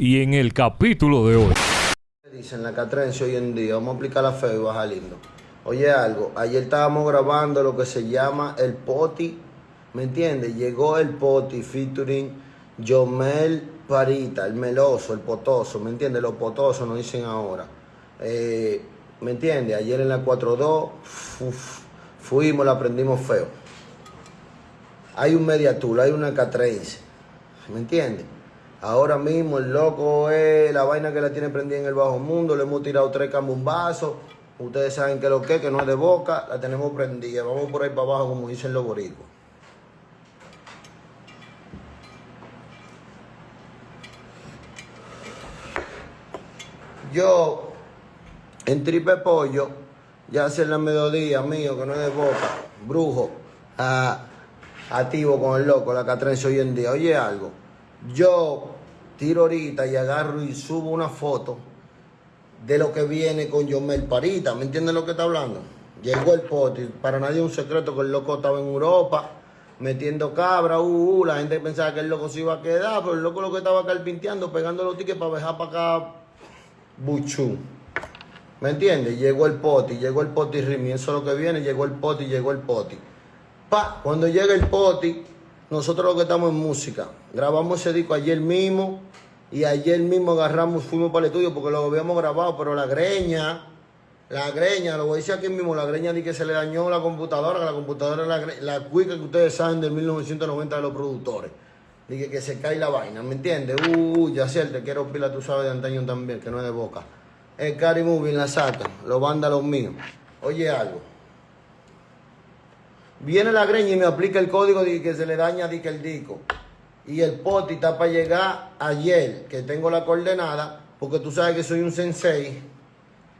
Y en el capítulo de hoy. Dicen la catrense hoy en día, vamos a aplicar la fe y baja lindo. Oye algo, ayer estábamos grabando lo que se llama el poti, ¿me entiendes? Llegó el poti featuring Jomel Parita, el meloso, el potoso, ¿me entiendes? Los potosos nos dicen ahora. Eh, ¿Me entiendes? Ayer en la 4-2 fuimos, la aprendimos feo. Hay un mediatul, hay una catrense, ¿me entiendes? Ahora mismo el loco es la vaina que la tiene prendida en el bajo mundo. Le hemos tirado tres cambumbazos. Ustedes saben que lo que, que no es de boca, la tenemos prendida. Vamos por ahí para abajo, como dicen los boricuas. Yo, en tripe pollo, ya hace la mediodía mío, que no es de boca, brujo, activo con el loco, la catrense hoy en día. Oye algo yo tiro ahorita y agarro y subo una foto de lo que viene con Yomel Parita. ¿Me entienden lo que está hablando? Llegó el pote. Para nadie es un secreto que el loco estaba en Europa metiendo cabra. Uh, uh, la gente pensaba que el loco se iba a quedar, pero el loco lo que estaba carpinteando, pegando los tickets para dejar para acá buchú. ¿Me entiendes? Llegó el poti, llegó el poti Rimi. Eso es lo que viene, llegó el poti, llegó el poti. Pa, cuando llega el poti nosotros lo que estamos en música, grabamos ese disco ayer mismo y ayer mismo agarramos, fuimos para el estudio porque lo habíamos grabado, pero la greña, la greña, lo voy a decir aquí mismo, la greña di que se le dañó la computadora, que la computadora la, la cuica que ustedes saben del 1990 de los productores. Dije que se cae la vaina, ¿me entiendes? Uh, ya sé, te quiero pila, tú sabes de antaño también, que no es de boca. El Cari Movie la saca, los vándalos míos. Oye algo. Viene la greña y me aplica el código de que se le daña di que el disco. Y el poti está para llegar ayer, que tengo la coordenada, porque tú sabes que soy un sensei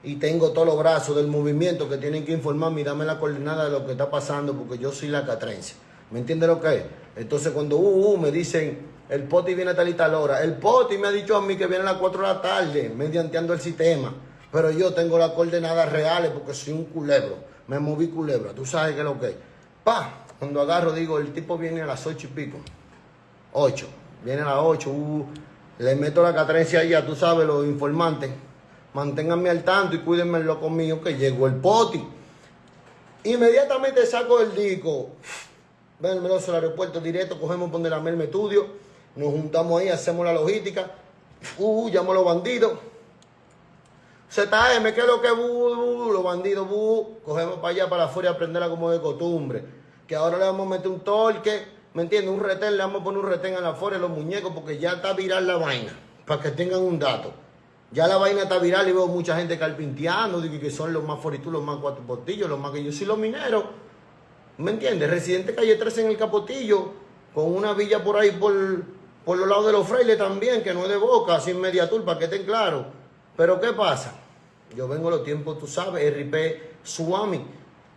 y tengo todos los brazos del movimiento que tienen que informarme y dame la coordenada de lo que está pasando, porque yo soy la catrense. ¿Me entiendes lo que es? Entonces cuando uh, uh, me dicen, el poti viene a tal y tal hora, el poti me ha dicho a mí que viene a las 4 de la tarde, medianteando el sistema, pero yo tengo las coordenadas reales porque soy un culebro, me moví culebra, tú sabes que lo que es. Cuando agarro, digo, el tipo viene a las ocho y pico. Ocho. Viene a las ocho. Uh, le meto la catrencia ya, tú sabes, los informantes. Manténganme al tanto y cuídenme loco mío que llegó el poti. Inmediatamente saco el disco. Ven, me al aeropuerto directo, cogemos donde la Merme Estudio. Nos juntamos ahí, hacemos la logística. Uh, llamo a los bandidos. ZM, ¿qué es lo que los bandidos cogemos para allá para afuera aprenderla como de costumbre. Que ahora le vamos a meter un torque, ¿me entiendes? Un retén, le vamos a poner un retén a la afuera los muñecos porque ya está viral la vaina, para que tengan un dato. Ya la vaina está viral y veo mucha gente carpinteando, digo que son los más foritos, los más cuatro portillos, los más que yo soy los mineros. ¿Me entiendes? Residente calle 13 en el Capotillo, con una villa por ahí por, por los lados de los frailes también, que no es de boca, sin mediatur, para que estén claros. Pero ¿qué pasa? Yo vengo los tiempos, tú sabes, RP Suami,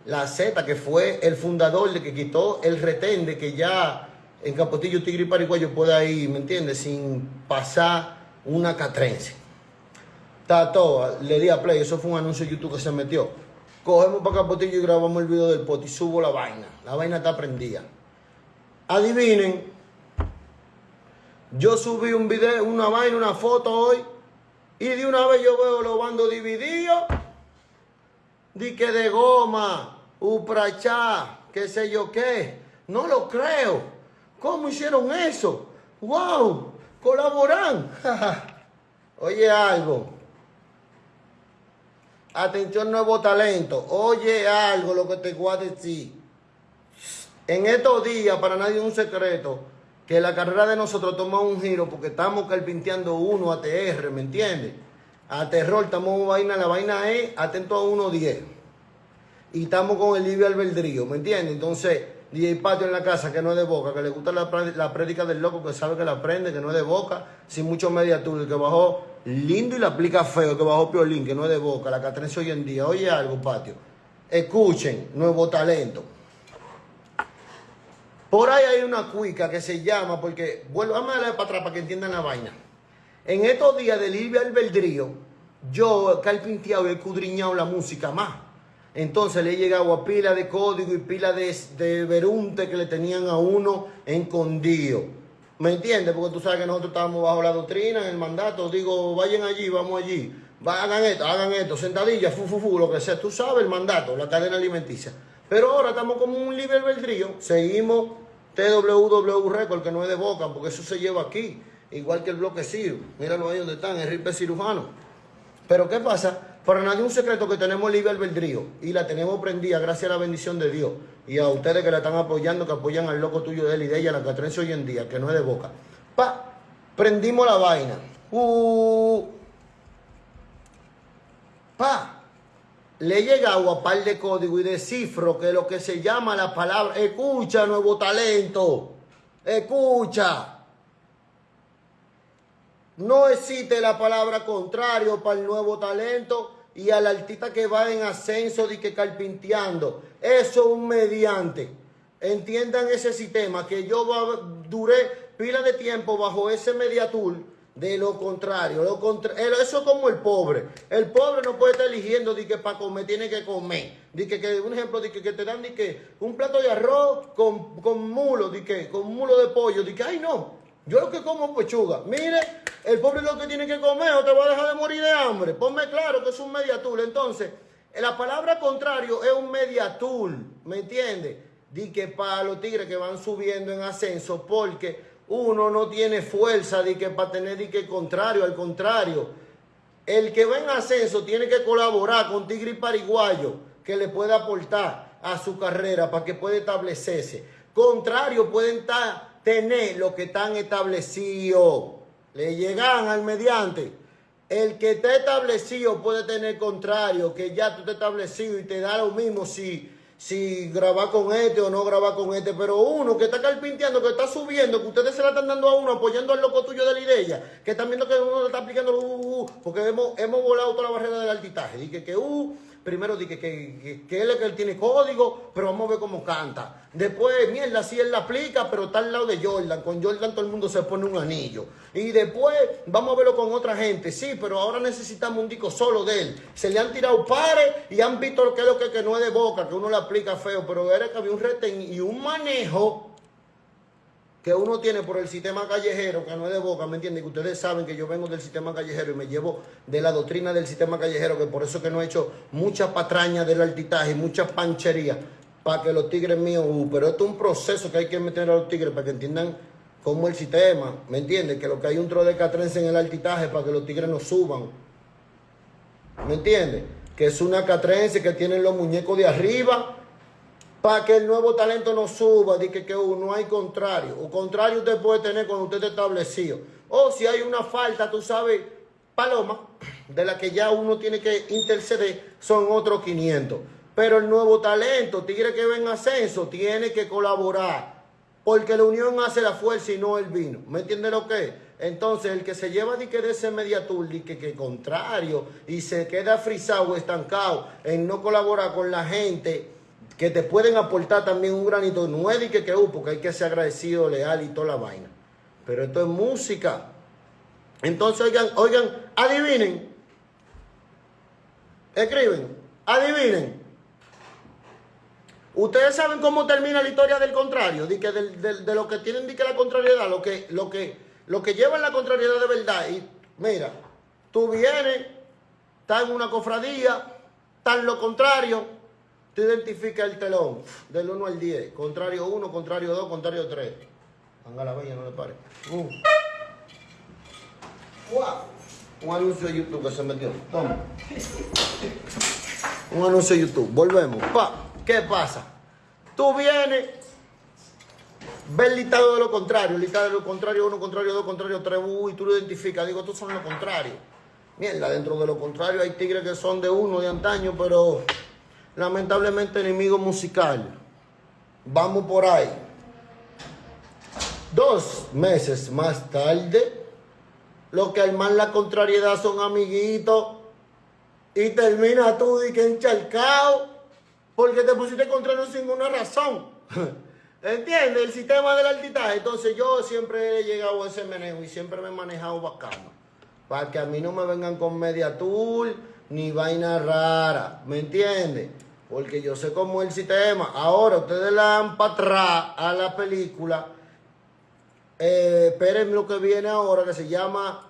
la Z, que fue el fundador de que quitó el retén de que ya en Capotillo, Tigre y Paraguayo pueda ir, ¿me entiendes? Sin pasar una catrense. todo, le di a play, eso fue un anuncio de YouTube que se metió. Cogemos para Capotillo y grabamos el video del pot y subo la vaina. La vaina está prendida. Adivinen, yo subí un video, una vaina, una foto hoy y de una vez yo veo los bandos divididos. Di que de goma, uprachá, qué sé yo qué. No lo creo. ¿Cómo hicieron eso? ¡Wow! Colaboran. Oye algo. Atención, nuevo talento. Oye algo lo que te voy a decir. En estos días, para nadie es un secreto, que la carrera de nosotros toma un giro porque estamos carpinteando uno ATR, ¿me entiendes? A terror, estamos vaina, la vaina es atento a 1.10. Y estamos con el libre albedrío, ¿me entiendes? Entonces, DJ Patio en la casa, que no es de boca, que le gusta la, la prédica del loco, que sabe que la aprende, que no es de boca, sin mucho mediatur, que bajó lindo y la aplica feo, que bajó Piolín, que no es de boca, la Catrense hoy en día. Oye algo, Patio. Escuchen, nuevo talento. Por ahí hay una cuica que se llama, porque, vuelvo, a darle para atrás para que entiendan la vaina. En estos días de libre albedrío, yo he carpinteado y he cudriñado la música más. Entonces le he llegado a pila de código y pila de, de verunte que le tenían a uno escondido. ¿Me entiendes? Porque tú sabes que nosotros estábamos bajo la doctrina, en el mandato. Digo, vayan allí, vamos allí. Hagan esto, hagan esto, sentadillas, fu, fu, fu, lo que sea. Tú sabes el mandato, la cadena alimenticia. Pero ahora estamos como un libre albedrío. Seguimos TWW Record, que no es de boca, porque eso se lleva aquí. Igual que el bloque Ciro. Míralo ahí donde están, Enrique Cirujano. Pero ¿qué pasa? Para nadie un secreto que tenemos libre albedrío y la tenemos prendida gracias a la bendición de Dios y a ustedes que la están apoyando, que apoyan al loco tuyo de él y de ella, la catrense hoy en día, que no es de boca. Pa, prendimos la vaina. Uh, pa, le he llegado a par de código y de cifro que lo que se llama la palabra, escucha nuevo talento, escucha. No existe la palabra contrario para el nuevo talento y al artista que va en ascenso de que carpinteando. Eso es un mediante. Entiendan ese sistema que yo duré pila de tiempo bajo ese mediatur. De lo contrario, lo contra eso es como el pobre. El pobre no puede estar eligiendo de que para comer tiene que comer. De que, un ejemplo, de que, te dan de que un plato de arroz con, con mulo, de que con mulo de pollo, de que ay no, yo lo que como pechuga. Mire, el pobre lo que tiene que comer o te va a dejar de morir de hambre. Ponme claro que es un mediatul. Entonces, la palabra contrario es un mediatul. ¿Me entiendes? Di que para los tigres que van subiendo en ascenso, porque uno no tiene fuerza de que para tener di contrario, al contrario. El que va en ascenso tiene que colaborar con tigre y pariguayo que le pueda aportar a su carrera para que pueda establecerse. Contrario, pueden estar tener lo que están establecidos. Le llegan al mediante. El que está establecido puede tener contrario, que ya tú estás establecido y te da lo mismo si, si grabar con este o no grabar con este. Pero uno que está carpinteando, que está subiendo, que ustedes se la están dando a uno, apoyando al loco tuyo de la idea, que están viendo que uno le está aplicando, uh, uh, uh, porque hemos, hemos volado toda la barrera del altitaje. Y que, que uh, primero dije que, que, él es que él tiene código, pero vamos a ver cómo canta. Después, mierda, si él la aplica, pero está al lado de Jordan. Con Jordan todo el mundo se pone un anillo. Y después vamos a verlo con otra gente. Sí, pero ahora necesitamos un disco solo de él. Se le han tirado pares y han visto lo que es lo que, que no es de boca, que uno le aplica feo, pero era que había un retén y un manejo que uno tiene por el sistema callejero, que no es de boca, ¿me entienden? Que ustedes saben que yo vengo del sistema callejero y me llevo de la doctrina del sistema callejero, que por eso que no he hecho mucha patraña del altitaje, mucha panchería, para que los tigres míos, uh, pero esto es un proceso que hay que meter a los tigres para que entiendan cómo el sistema, ¿me entienden? Que lo que hay un tro de catrense en el altitaje para que los tigres no suban, ¿me entienden? Que es una catrense que tienen los muñecos de arriba para que el nuevo talento no suba, de que, que no hay contrario. O contrario usted puede tener cuando usted está establecido. O si hay una falta, tú sabes, paloma, de la que ya uno tiene que interceder, son otros 500. Pero el nuevo talento, tigre que ven ascenso, tiene que colaborar. Porque la unión hace la fuerza y no el vino. ¿Me entiende lo que es? Entonces, el que se lleva de de ese mediatur, de que, que contrario, y se queda frisado, estancado en no colaborar con la gente que te pueden aportar también un granito. No es de que, que uh, porque hay que ser agradecido, leal y toda la vaina. Pero esto es música. Entonces, oigan, oigan, adivinen. Escriben, adivinen. Ustedes saben cómo termina la historia del contrario, de, que de, lo que tienen de que la contrariedad, lo que, lo que, lo que lleva la contrariedad de verdad. Y mira, tú vienes, estás en una cofradía, estás en lo contrario, Tú identifica el telón del 1 al 10. Contrario 1, contrario 2, contrario 3. Anga la bella, no le pare. Uh. Un anuncio de YouTube que se metió. Toma. Un anuncio de YouTube. Volvemos. Pa. ¿Qué pasa? Tú vienes, ves el listado de lo contrario. El listado de lo contrario 1, contrario 2, contrario 3. y tú lo identificas. Digo, estos son lo contrario. Mierda, dentro de lo contrario hay tigres que son de uno de antaño, pero lamentablemente enemigo musical. Vamos por ahí. Dos meses más tarde, lo que arman la contrariedad son amiguitos y termina tú y que encharcado porque te pusiste contrario sin ninguna razón. ¿Entiendes? El sistema del altitaje. Entonces yo siempre he llegado a ese manejo y siempre me he manejado bacano. Para que a mí no me vengan con media tool ni vaina rara. ¿Me entiendes? Porque yo sé cómo es el sistema. Ahora ustedes la dan para atrás a la película. eh, lo que viene ahora, que se llama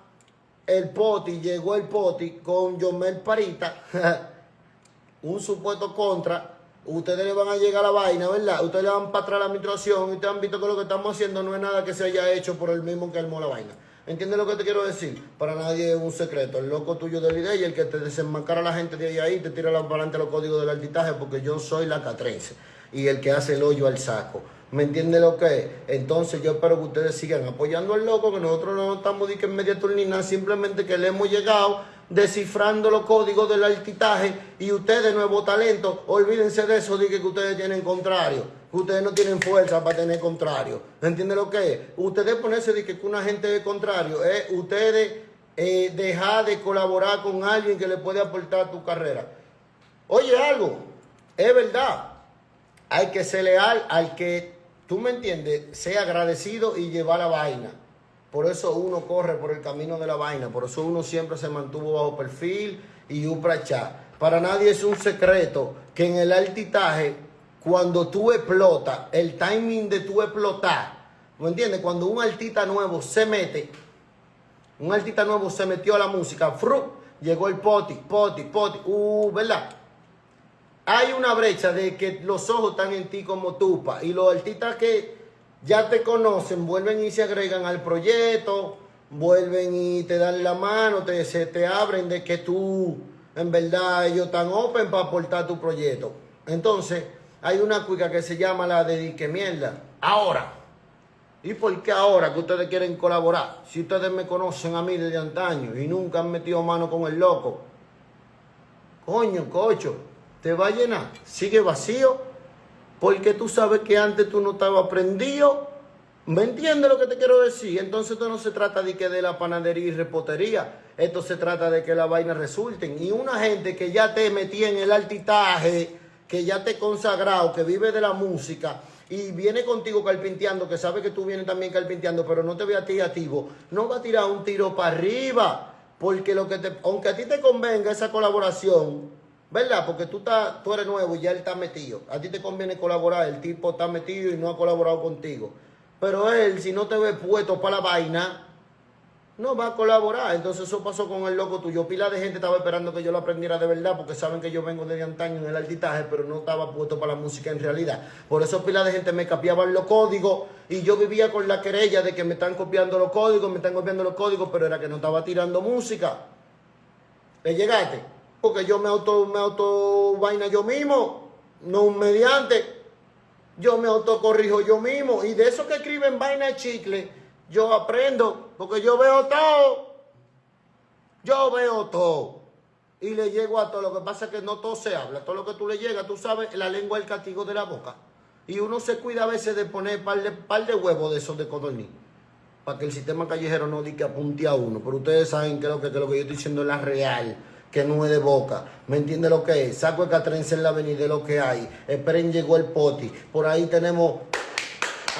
El Poti. Llegó el Poti con Yomel Parita, un supuesto contra. Ustedes le van a llegar a la vaina, ¿verdad? Ustedes le van para atrás la administración ustedes han visto que lo que estamos haciendo no es nada que se haya hecho por el mismo que armó la vaina. ¿Entiendes lo que te quiero decir? Para nadie es un secreto. El loco tuyo de la idea y el que te desenmascara a la gente de ahí, ahí te tira para adelante los códigos del altitaje porque yo soy la catrense y el que hace el hoyo al saco. ¿Me entiende lo que es? Entonces yo espero que ustedes sigan apoyando al loco, que nosotros no estamos de que en media turnina, simplemente que le hemos llegado descifrando los códigos del altitaje y ustedes, nuevo talento, olvídense de eso, de que ustedes tienen contrario. Ustedes no tienen fuerza para tener contrario. ¿Entiende lo que es? Ustedes ponerse de que una gente es contrario, es ustedes eh, dejar de colaborar con alguien que le puede aportar a tu carrera. Oye, algo, es verdad. Hay que ser leal al que tú me entiendes, sea agradecido y llevar la vaina. Por eso uno corre por el camino de la vaina, por eso uno siempre se mantuvo bajo perfil y uprachá. Para nadie es un secreto que en el altitaje, cuando tú explotas, el timing de tú explotar, ¿me entiendes? Cuando un artista nuevo se mete, un artista nuevo se metió a la música, fru, llegó el poti, poti, poti, uh, ¿verdad? hay una brecha de que los ojos están en ti como tupa y los artistas que ya te conocen vuelven y se agregan al proyecto, vuelven y te dan la mano, te, se te abren de que tú, en verdad, ellos están open para aportar tu proyecto. Entonces, hay una cuica que se llama la de que mierda. Ahora. ¿Y por qué ahora que ustedes quieren colaborar? Si ustedes me conocen a mí desde antaño y nunca han metido mano con el loco. Coño, cocho te va a llenar. Sigue vacío porque tú sabes que antes tú no estabas prendido. ¿Me entiendes lo que te quiero decir? Entonces esto no se trata de que de la panadería y repotería. Esto se trata de que la vaina resulten. Y una gente que ya te metí en el altitaje, que ya te consagrado, que vive de la música y viene contigo carpinteando, que sabe que tú vienes también carpinteando, pero no te ve a ti activo, no va a tirar un tiro para arriba. Porque lo que te, aunque a ti te convenga esa colaboración, ¿Verdad? Porque tú, estás, tú eres nuevo y ya él está metido. A ti te conviene colaborar, el tipo está metido y no ha colaborado contigo. Pero él, si no te ve puesto para la vaina, no va a colaborar. Entonces eso pasó con el loco tuyo. Pila de gente estaba esperando que yo lo aprendiera de verdad porque saben que yo vengo desde antaño en el altitaje, pero no estaba puesto para la música en realidad. Por eso pila de gente me capiaban los códigos y yo vivía con la querella de que me están copiando los códigos, me están copiando los códigos, pero era que no estaba tirando música. ¿Le llegaste? porque yo me auto, me auto vaina yo mismo, no un mediante. Yo me autocorrijo yo mismo. Y de eso que escriben vaina de chicle, yo aprendo, porque yo veo todo. Yo veo todo. Y le llego a todo. Lo que pasa es que no todo se habla. Todo lo que tú le llegas, tú sabes, la lengua es el castigo de la boca. Y uno se cuida a veces de poner par de, par de huevos de esos de codorniz. Para que el sistema callejero no diga que apunte a uno. Pero ustedes saben que lo que, que lo que yo estoy diciendo es la real que no es de boca. ¿Me entiende lo que es? Saco el catrense en la avenida, lo que hay. Esperen, llegó el poti. Por ahí tenemos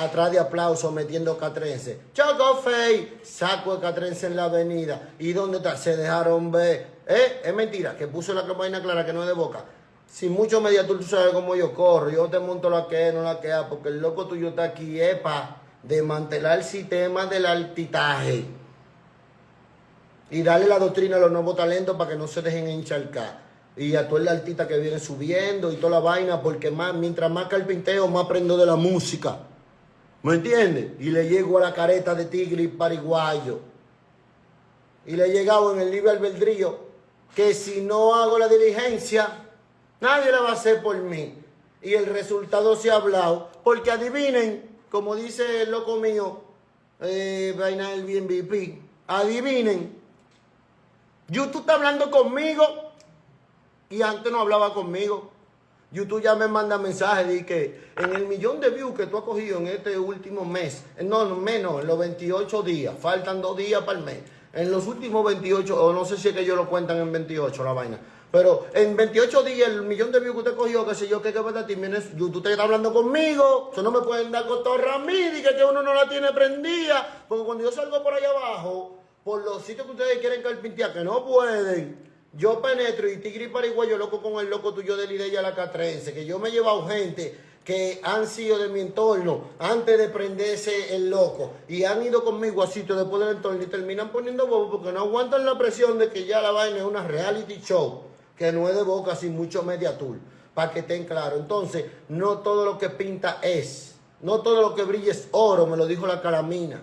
atrás de aplauso metiendo catrense. Choco Fey, saco el catrense en la avenida. ¿Y dónde está? Se dejaron ver. ¿Eh? Es mentira, que puso la campaña clara que no es de boca. Sin mucho media tú sabes cómo yo corro. Yo te monto la que no la que porque el loco tuyo está aquí, epa, desmantelar el sistema del altitaje y darle la doctrina a los nuevos talentos para que no se dejen encharcar. Y a todo el artista que viene subiendo y toda la vaina, porque más, mientras más carpinteo, más aprendo de la música. ¿Me entiendes? Y le llego a la careta de tigre y pariguayo. Y le he llegado en el libre albedrío que si no hago la diligencia, nadie la va a hacer por mí. Y el resultado se ha hablado. Porque adivinen, como dice el loco mío, eh, vaina del BNBP, adivinen YouTube está hablando conmigo y antes no hablaba conmigo. YouTube ya me manda mensajes de que en el millón de views que tú has cogido en este último mes, no, menos, en los 28 días, faltan dos días para el mes. En los últimos 28, o no sé si es que ellos lo cuentan en 28 la vaina, pero en 28 días, el millón de views que usted cogió, qué sé yo, qué que verdad, YouTube te está hablando conmigo. Eso no me pueden dar cotorra a mí, que, que uno no la tiene prendida. Porque cuando yo salgo por allá abajo, por los sitios que ustedes quieren carpintear, que no pueden, yo penetro y tigre y pariguayo loco con el loco tuyo de la idea la catrense, que yo me he llevado gente que han sido de mi entorno antes de prenderse el loco y han ido conmigo a sitios después del entorno y terminan poniendo bobo porque no aguantan la presión de que ya la vaina es una reality show que no es de boca sin mucho media tour para que estén claros. Entonces, no todo lo que pinta es, no todo lo que brilla es oro, me lo dijo la caramina.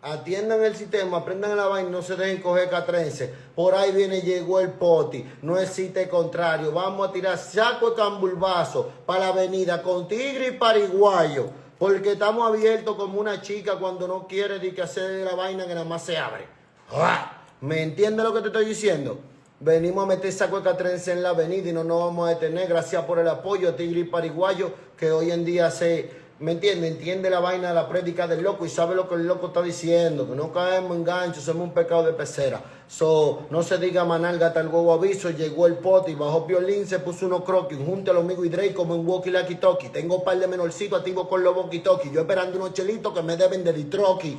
Atiendan el sistema, aprendan la vaina, no se dejen coger catrense. Por ahí viene, llegó el poti, no existe contrario. Vamos a tirar saco de cambulbazo para la avenida con tigre y pariguayo. Porque estamos abiertos como una chica cuando no quiere ni que hacer la vaina que nada más se abre. ¡Ah! ¿Me entiendes lo que te estoy diciendo? Venimos a meter saco de catrense en la avenida y no nos vamos a detener. Gracias por el apoyo, Tigre y Pariguayo, que hoy en día se ¿Me entiende? Entiende la vaina de la prédica del loco y sabe lo que el loco está diciendo. Que no caemos en gancho, somos un pecado de pecera. So, no se diga manalga tal huevo aviso. Llegó el pote y bajó violín, se puso unos croquis. Junte a los amigos y Drake como en Walkie Lucky Toki. Tengo un par de menorcitos activos con los Walkie Toki. Yo esperando unos chelitos que me deben de litroqui.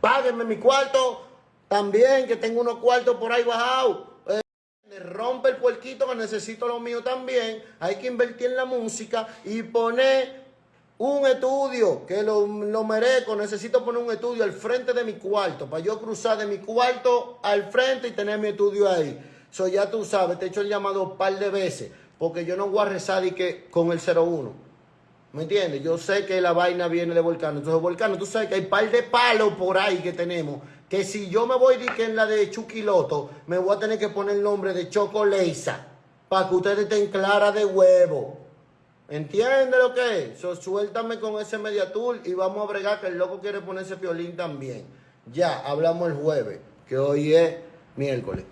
Páguenme mi cuarto también, que tengo unos cuartos por ahí bajados. Eh, me rompe el puerquito que necesito lo mío también. Hay que invertir en la música y poner un estudio que lo, lo, merezco. Necesito poner un estudio al frente de mi cuarto para yo cruzar de mi cuarto al frente y tener mi estudio ahí. So ya tú sabes, te he hecho el llamado un par de veces porque yo no voy a rezar que con el 01. ¿Me entiendes? Yo sé que la vaina viene de Volcano. Entonces, Volcano, tú sabes que hay un par de palos por ahí que tenemos. Que si yo me voy que en la de Chuquiloto, me voy a tener que poner el nombre de Chocoleisa. Para que ustedes estén claras de huevo. ¿Entiende lo que es? suéltame con ese mediatur y vamos a bregar que el loco quiere ponerse violín también. Ya, hablamos el jueves, que hoy es miércoles.